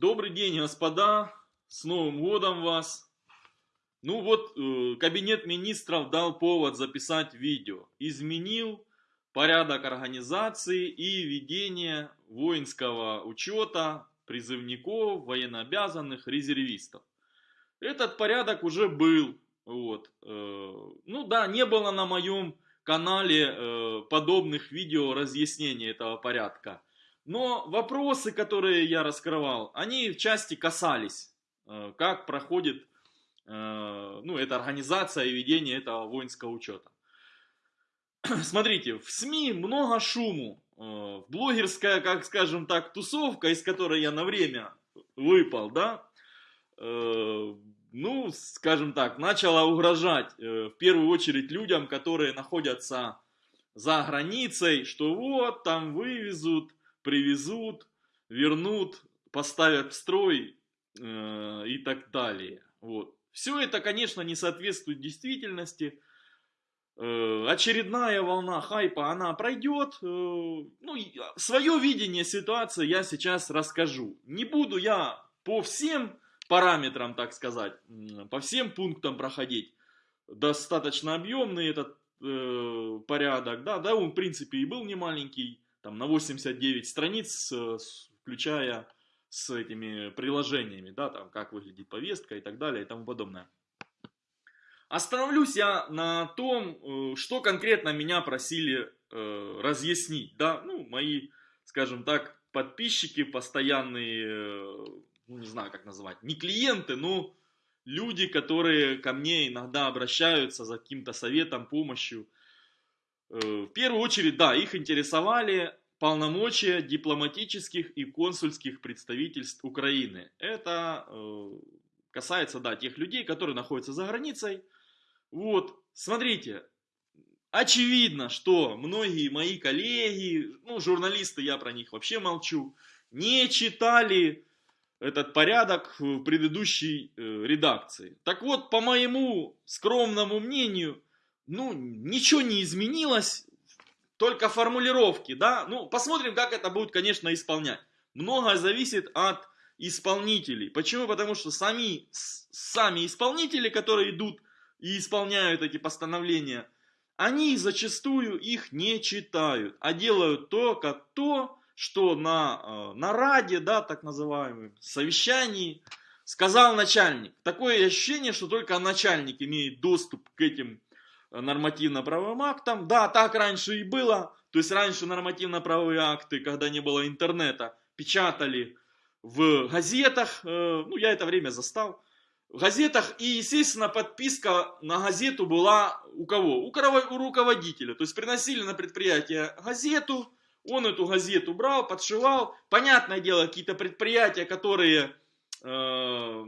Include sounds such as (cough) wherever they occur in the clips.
Добрый день, господа! С Новым годом вас! Ну вот, э, кабинет министров дал повод записать видео. Изменил порядок организации и ведения воинского учета призывников, военнообязанных, резервистов. Этот порядок уже был. Вот. Э, ну да, не было на моем канале э, подобных видео разъяснений этого порядка. Но вопросы, которые я раскрывал, они в части касались, э, как проходит э, ну, эта организация и ведение этого воинского учета. (clears throat) Смотрите, в СМИ много шуму. Э, блогерская, как скажем так, тусовка, из которой я на время выпал, да, ну, скажем так, начала угрожать в первую очередь людям, которые находятся за границей, что вот, там вывезут привезут, вернут, поставят в строй э, и так далее. Вот. Все это, конечно, не соответствует действительности. Э, очередная волна хайпа, она пройдет. Э, ну, свое видение ситуации я сейчас расскажу. Не буду я по всем параметрам, так сказать, по всем пунктам проходить. Достаточно объемный этот э, порядок, да, да, он в принципе и был не маленький там, на 89 страниц, включая с этими приложениями, да, там, как выглядит повестка и так далее и тому подобное. Остановлюсь я на том, э, что конкретно меня просили э, разъяснить, да, ну, мои, скажем так, подписчики, постоянные, э, ну, не знаю, как называть, не клиенты, но люди, которые ко мне иногда обращаются за каким-то советом, помощью, в первую очередь, да, их интересовали полномочия дипломатических и консульских представительств Украины. Это э, касается, да, тех людей, которые находятся за границей. Вот, смотрите, очевидно, что многие мои коллеги, ну, журналисты, я про них вообще молчу, не читали этот порядок в предыдущей э, редакции. Так вот, по моему скромному мнению, ну, ничего не изменилось, только формулировки, да, ну, посмотрим, как это будет, конечно, исполнять. Многое зависит от исполнителей. Почему? Потому что сами, сами исполнители, которые идут и исполняют эти постановления, они зачастую их не читают, а делают только то, что на э, нараде, да, так называемом, совещании, сказал начальник. Такое ощущение, что только начальник имеет доступ к этим нормативно-правовым актам. Да, так раньше и было. То есть раньше нормативно-правовые акты, когда не было интернета, печатали в газетах. Э, ну, я это время застал. В газетах. И, естественно, подписка на газету была у кого? У, у руководителя. То есть приносили на предприятие газету. Он эту газету брал, подшивал. Понятное дело, какие-то предприятия, которые... Э,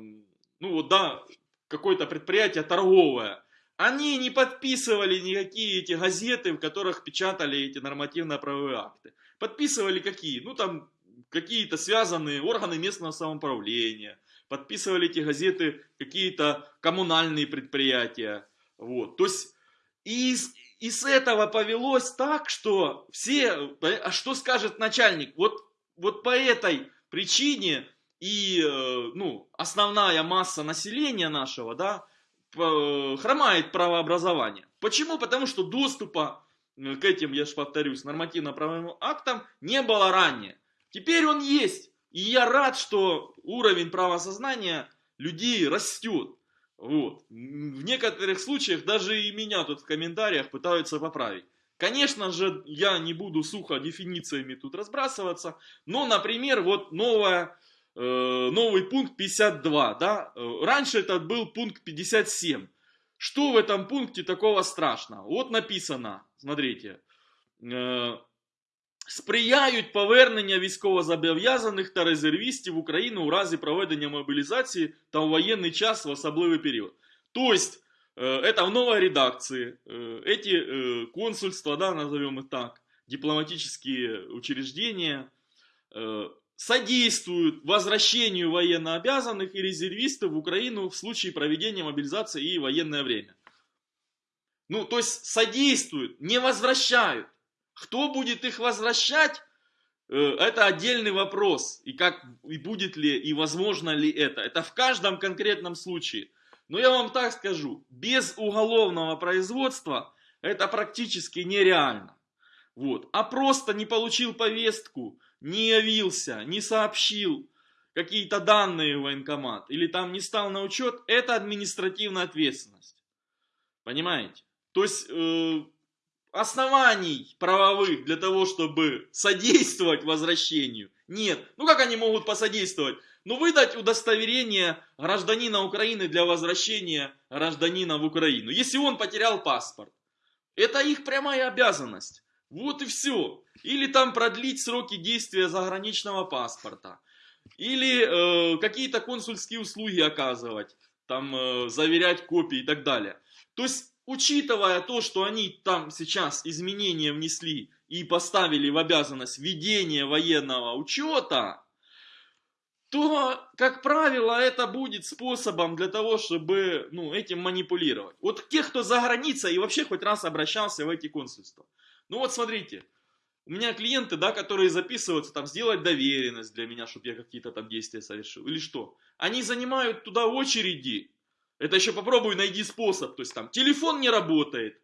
ну вот, да, какое-то предприятие торговое они не подписывали никакие эти газеты, в которых печатали эти нормативно-правовые акты. Подписывали какие? Ну там какие-то связанные органы местного самоуправления. Подписывали эти газеты какие-то коммунальные предприятия. Вот. То есть и, и с этого повелось так, что все, а что скажет начальник? Вот, вот по этой причине и э, ну, основная масса населения нашего, да, хромает правообразование. Почему? Потому что доступа э, к этим, я же повторюсь, нормативно-правовым актам не было ранее. Теперь он есть. И я рад, что уровень правосознания людей растет. Вот. В некоторых случаях даже и меня тут в комментариях пытаются поправить. Конечно же, я не буду сухо дефинициями тут разбрасываться, но, например, вот новая Э, новый пункт 52, да, э, раньше это был пункт 57. Что в этом пункте такого страшного? Вот написано, смотрите, э, сприяють повернення військовозобов'язаних та резервістів в Україну у разі проведення мобілізації та у воєнний час в особливий період. То есть, это в новой редакции, эти консульства, да, назовем их так, дипломатические учреждения, содействуют возвращению военнообязанных и резервистов в Украину в случае проведения мобилизации и военное время. Ну, то есть содействуют, не возвращают. Кто будет их возвращать, э, это отдельный вопрос. И как, и будет ли, и возможно ли это. Это в каждом конкретном случае. Но я вам так скажу, без уголовного производства это практически нереально. Вот. А просто не получил повестку, не явился, не сообщил какие-то данные в военкомат или там не стал на учет, это административная ответственность. Понимаете? То есть э, оснований правовых для того, чтобы содействовать возвращению нет. Ну как они могут посодействовать? Ну выдать удостоверение гражданина Украины для возвращения гражданина в Украину. Если он потерял паспорт. Это их прямая обязанность. Вот и все. Или там продлить сроки действия заграничного паспорта. Или э, какие-то консульские услуги оказывать. Там э, заверять копии и так далее. То есть, учитывая то, что они там сейчас изменения внесли и поставили в обязанность ведения военного учета, то, как правило, это будет способом для того, чтобы ну, этим манипулировать. Вот тех, кто за границей и вообще хоть раз обращался в эти консульства. Ну вот смотрите, у меня клиенты, да, которые записываются, там, сделать доверенность для меня, чтобы я какие-то там действия совершил, или что. Они занимают туда очереди. Это еще попробуй найди способ. То есть там телефон не работает,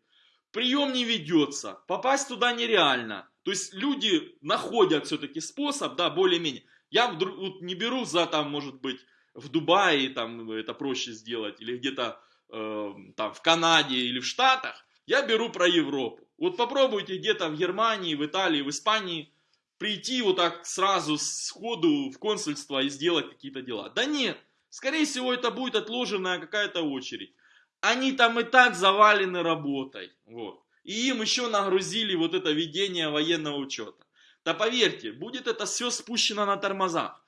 прием не ведется, попасть туда нереально. То есть люди находят все-таки способ, да, более-менее. Я вдруг не беру за там, может быть, в Дубае там это проще сделать, или где-то э, там в Канаде или в Штатах. Я беру про Европу. Вот попробуйте где-то в Германии, в Италии, в Испании прийти вот так сразу сходу в консульство и сделать какие-то дела. Да нет, скорее всего это будет отложенная какая-то очередь. Они там и так завалены работой. Вот. И им еще нагрузили вот это ведение военного учета. Да поверьте, будет это все спущено на тормозах.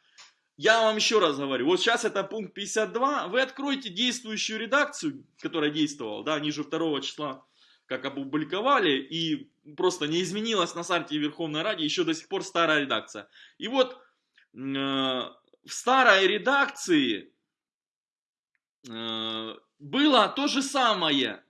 Я вам еще раз говорю, вот сейчас это пункт 52, вы откроете действующую редакцию, которая действовала, да, ниже 2 числа, как опубликовали, и просто не изменилась на сайте Верховной Ради, еще до сих пор старая редакция. И вот э, в старой редакции э, было то же самое,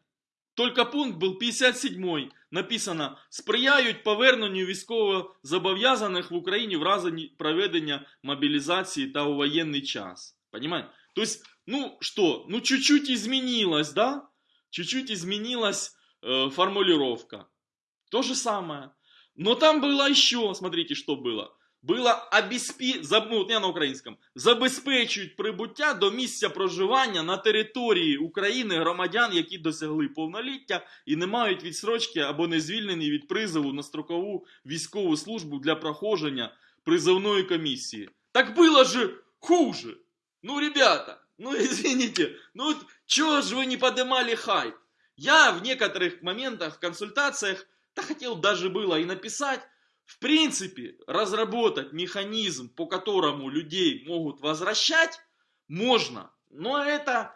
только пункт был 57 написано сприяють поверненню військовозобов'язаних в Україні в разі проведення мобілізації та у воєнний час. Понимаете? То есть, ну что, ну чуть-чуть изменилось, да? Чуть-чуть изменилась э, формулировка. То же самое. Но там было еще, смотрите, что было було обеспі... ну, не на українському, забезпечують прибуття до місця проживання на території України громадян, які досягли повноліття і не мають відсрочки або не звільнені від призову на строкову військову службу для проходження призовної комісії. Так було же хуже. Ну, ребята, ну (laughs) извините, ну чего же вы не поднимали хайп? Я в некоторых моментах, в консультациях, да хотел даже было и написать, в принципе, разработать механизм, по которому людей могут возвращать, можно. Но это,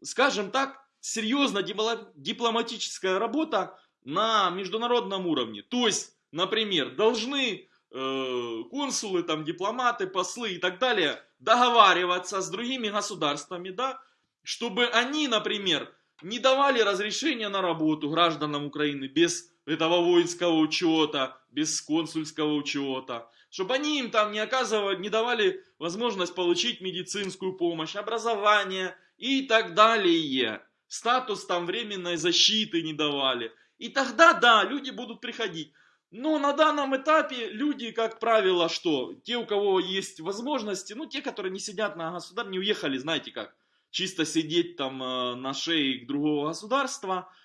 скажем так, серьезно дипломатическая работа на международном уровне. То есть, например, должны э, консулы, там, дипломаты, послы и так далее договариваться с другими государствами, да, чтобы они, например, не давали разрешения на работу гражданам Украины без этого воинского учета, без консульского учета, чтобы они им там не оказывали, не давали возможность получить медицинскую помощь, образование и так далее. Статус там временной защиты не давали. И тогда, да, люди будут приходить. Но на данном этапе люди, как правило, что? Те, у кого есть возможности, ну, те, которые не сидят на государстве, не уехали, знаете как, чисто сидеть там э, на шее другого государства –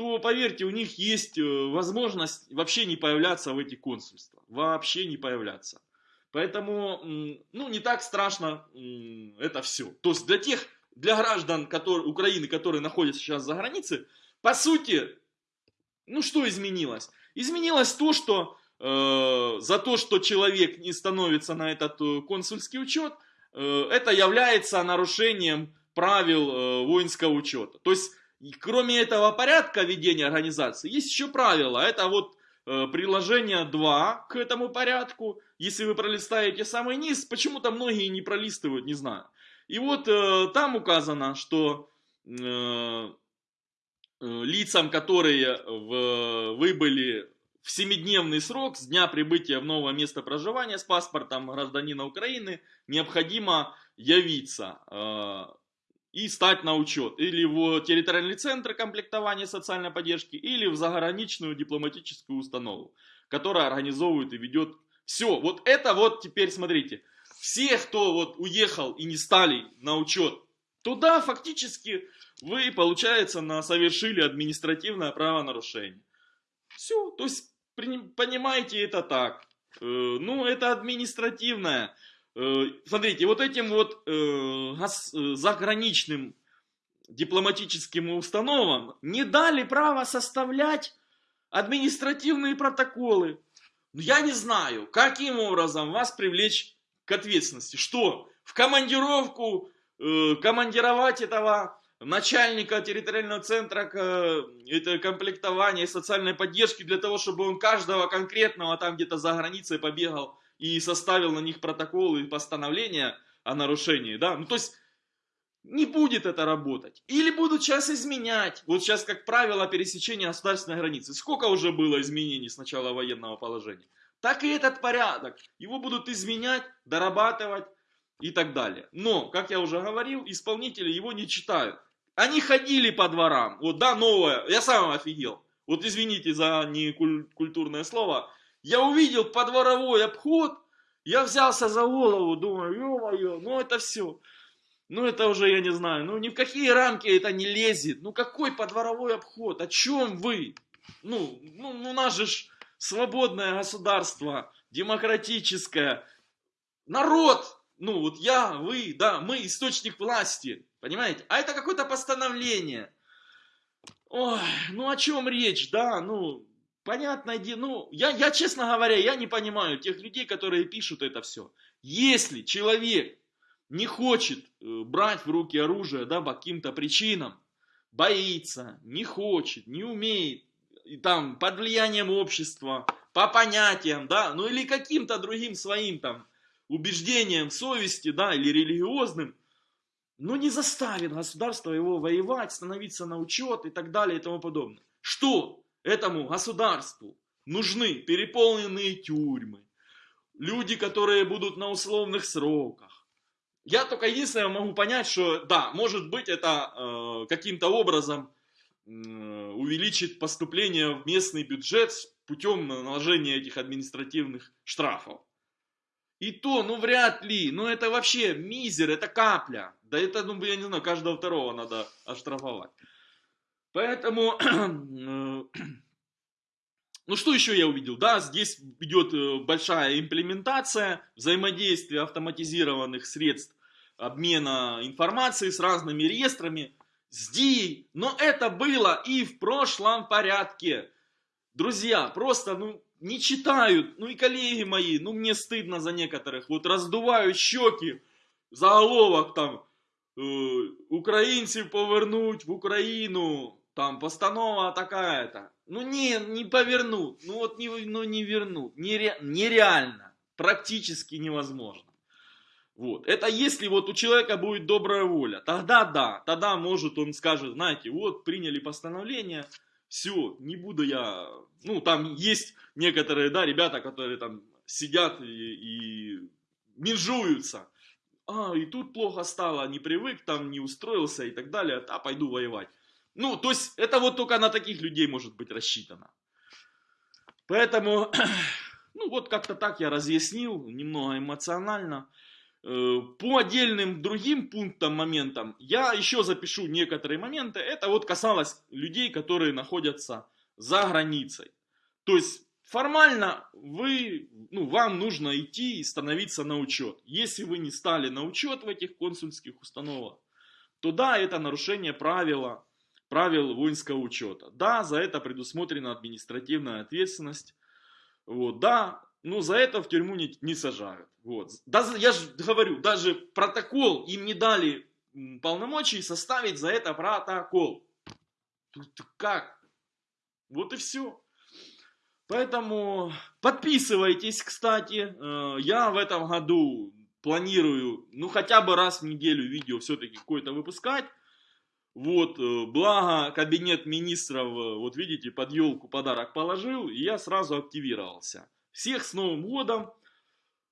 то, поверьте, у них есть э, возможность вообще не появляться в эти консульства. Вообще не появляться. Поэтому, ну, не так страшно это все. То есть для тех, для граждан которые, Украины, которые находятся сейчас за границей, по сути, ну, что изменилось? Изменилось то, что э, за то, что человек не становится на этот э, консульский учет, э, это является нарушением правил э, воинского учета. То есть кроме этого порядка ведения организации, есть еще правила. Это вот э, приложение 2 к этому порядку. Если вы пролистаете самый низ, почему-то многие не пролистывают, не знаю. И вот э, там указано, что лицам, которые в, выбыли в семидневный срок с дня прибытия в новое место проживания с паспортом гражданина Украины необходимо явиться и стать на учет или в территориальный центр комплектования социальной поддержки, или в заграничную дипломатическую установу, которая организовывает и ведет все. Вот это вот теперь смотрите, все, кто вот уехал и не стали на учет, туда фактически вы, получается, на совершили административное правонарушение. Все, то есть понимаете это так. Э, ну, это административное. Э, смотрите, вот этим вот э, заграничным дипломатическим установам не дали право составлять административные протоколы. Ну, я не знаю, каким образом вас привлечь к ответственности. Что? В командировку командировать этого начальника территориального центра это комплектования и социальной поддержки для того, чтобы он каждого конкретного там где-то за границей побегал и составил на них протоколы и постановления о нарушении, да, ну то есть не будет это работать. Или будут сейчас изменять. Вот сейчас, как правило, пересечение государственной границы. Сколько уже было изменений с начала военного положения? Так и этот порядок. Его будут изменять, дорабатывать и так далее. Но, как я уже говорил, исполнители его не читают. Они ходили по дворам. Вот, да, новое. Я сам офигел. Вот извините за некультурное слово. Я увидел подворовой обход. Я взялся за голову, думаю, ё-моё, ну это все. Ну это уже, я не знаю, ну ни в какие рамки это не лезет. Ну какой подворовой обход? О чем вы? Ну, ну у нас же свободное государство, демократическое. Народ, ну вот я, вы, да, мы источник власти. Понимаете? А это какое-то постановление. Ой, ну о чем речь, да, ну, понятно, ну, я, я, честно говоря, я не понимаю тех людей, которые пишут это все. Если человек не хочет э, брать в руки оружие, да, по каким-то причинам, боится, не хочет, не умеет, и там, под влиянием общества, по понятиям, да, ну или каким-то другим своим там убеждением, совести, да, или религиозным, но не заставит государство его воевать, становиться на учет и так далее и тому подобное. Что этому государству нужны переполненные тюрьмы, люди, которые будут на условных сроках. Я только единственное могу понять, что да, может быть это э, каким-то образом э, увеличит поступление в местный бюджет путем наложения этих административных штрафов. И то, ну вряд ли, ну это вообще мизер, это капля. Да это, ну я не знаю, каждого второго надо оштрафовать. Поэтому, (clears throat) э, (clears throat) ну что еще я увидел? Да, здесь идет э, большая имплементация взаимодействия автоматизированных средств обмена информацией с разными реестрами, с DI, но это было и в прошлом порядке. Друзья, просто, ну, не читают, ну и коллеги мои, ну мне стыдно за некоторых, вот раздувают щеки, заголовок там, э, украинцев повернуть в Украину, там постанова такая-то. Ну не, не повернут, ну вот не, ну, не вернут, Нере, нереально, практически невозможно. Вот. Это если вот у человека будет добрая воля, тогда да, тогда может он скажет, знаете, вот приняли постановление, все, не буду я, ну, там есть некоторые, да, ребята, которые там сидят и, и менжуются. А, и тут плохо стало, не привык, там не устроился и так далее, а пойду воевать. Ну, то есть, это вот только на таких людей может быть рассчитано. Поэтому, (clears throat) ну, вот как-то так я разъяснил, немного эмоционально. Э, по отдельным другим пунктам, моментам, я еще запишу некоторые моменты. Это вот касалось людей, которые находятся за границей. То есть формально вы, ну, вам нужно идти и становиться на учет. Если вы не стали на учет в этих консульских установах, то да, это нарушение правила, правил воинского учета. Да, за это предусмотрена административная ответственность. Вот, да, ну, за это в тюрьму не, не сажают. Вот. Даже, я же говорю, даже протокол им не дали полномочий составить за это протокол. Тут как? Вот и все. Поэтому подписывайтесь, кстати. Э, я в этом году планирую, ну, хотя бы раз в неделю видео все-таки какое-то выпускать. Вот, э, благо кабинет министров, э, вот видите, под елку подарок положил, и я сразу активировался. Всех с Новым годом!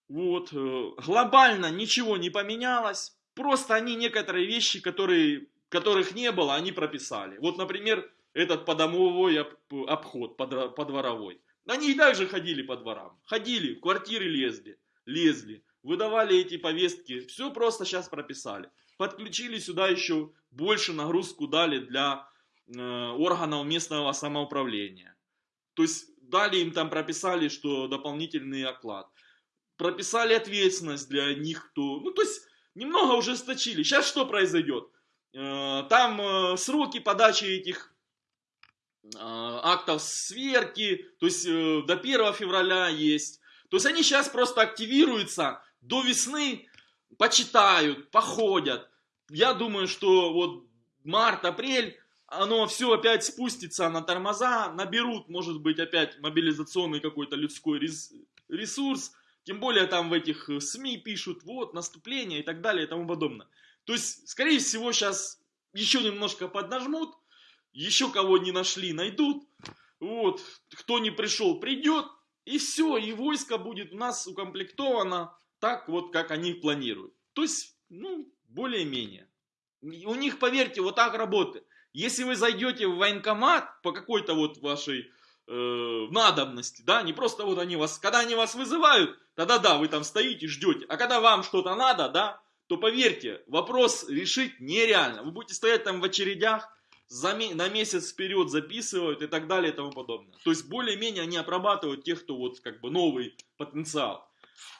Вот, э, глобально ничего не поменялось, просто они некоторые вещи, которые, которых не было, они прописали. Вот, например, этот подомовой обход, подворовой. Они и так же ходили по дворам, ходили, в квартиры лезли, лезли, выдавали эти повестки, все просто сейчас прописали. Подключили сюда еще больше нагрузку дали для э, органов местного самоуправления. То есть дали им там, прописали, что дополнительный оклад прописали ответственность для них, кто... Ну, то есть, немного ужесточили. Сейчас что произойдет? Э, там э, сроки подачи этих э, актов сверки, то есть до 1 февраля есть. То есть они сейчас просто активируются, до весны почитают, походят. Я думаю, что вот март-апрель, оно все опять спустится на тормоза, наберут, может быть, опять мобилизационный какой-то людской ресурс, тем более там в этих э, СМИ пишут, вот, наступление и так далее и тому подобное. То есть, скорее всего, сейчас еще немножко поднажмут, еще кого не нашли, найдут. Вот, кто не пришел, придет, и все, и войско будет у нас укомплектовано так вот, как они планируют. То есть, ну, более-менее. У них, поверьте, вот так работает. Если вы зайдете в военкомат по какой-то вот вашей э, надобности, да, не просто вот они вас, когда они вас вызывают, тогда да, вы там стоите, ждете, а когда вам что-то надо, да, то поверьте, вопрос решить нереально. Вы будете стоять там в очередях, за, на месяц вперед записывают и так далее и тому подобное. То есть более-менее они обрабатывают тех, кто вот как бы новый потенциал.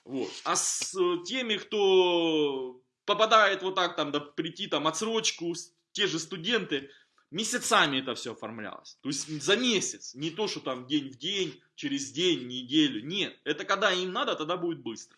Вот. А с э, теми, кто попадает вот так там, да, прийти там отсрочку, те же студенты, месяцами это все оформлялось. То есть за месяц. Не то, что там день в день, через день, неделю. Нет. Это когда им надо, тогда будет быстро.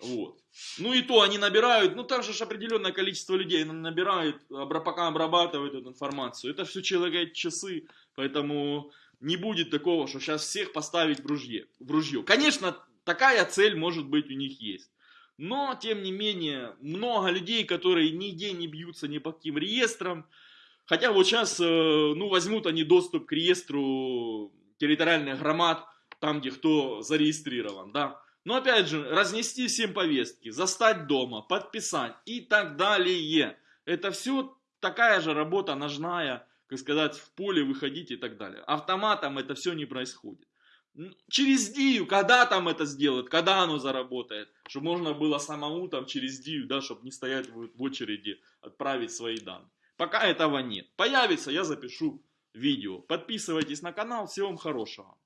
Вот. Ну и то они набирают, ну там же определенное количество людей набирают, пока обрабатывают эту информацию. Это все человек часы, поэтому не будет такого, что сейчас всех поставить в ружье. В ружье. Конечно, такая цель может быть у них есть. Но, тем не менее, много людей, которые нигде не бьются ни по каким реестрам, Хотя вот сейчас, э, ну, возьмут они доступ к реестру территориальных громад, там, где кто зарегистрирован, да. Но опять же, разнести всем повестки, застать дома, подписать и так далее. Это все такая же работа ножная, как сказать, в поле выходить и так далее. Автоматом это все не происходит. Через Дию, когда там это сделают, когда оно заработает, чтобы можно было самому там через Дию, да, чтобы не стоять в очереди, отправить свои данные. Пока этого нет. Появится, я запишу видео. Подписывайтесь на канал. Всего вам хорошего.